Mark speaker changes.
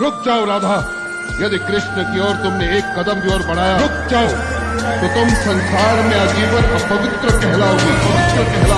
Speaker 1: रुक जाओ राधा। यदि कृष्ण की ओर तुमने एक कदम भी और बढ़ाया रुक जाओ। तो तुम संसार में आजीवन अपवित्र कहलाओगे। पवित्र कहलाओ